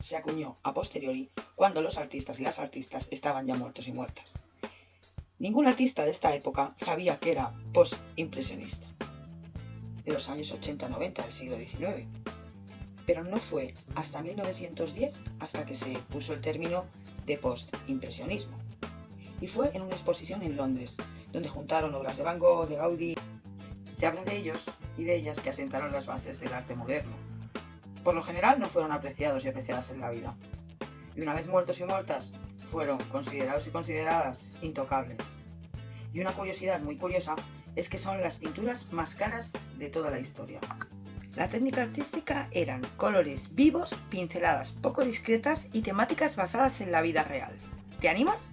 se acuñó a posteriori cuando los artistas y las artistas estaban ya muertos y muertas. Ningún artista de esta época sabía que era post-impresionista, de los años 80-90 del siglo XIX. Pero no fue hasta 1910 hasta que se puso el término de post-impresionismo. Y fue en una exposición en Londres, donde juntaron obras de Van Gogh, de Gaudí. Se habla de ellos y de ellas que asentaron las bases del arte moderno. Por lo general no fueron apreciados y apreciadas en la vida. Y una vez muertos y muertas, fueron considerados y consideradas intocables. Y una curiosidad muy curiosa es que son las pinturas más caras de toda la historia. La técnica artística eran colores vivos, pinceladas poco discretas y temáticas basadas en la vida real. ¿Te animas?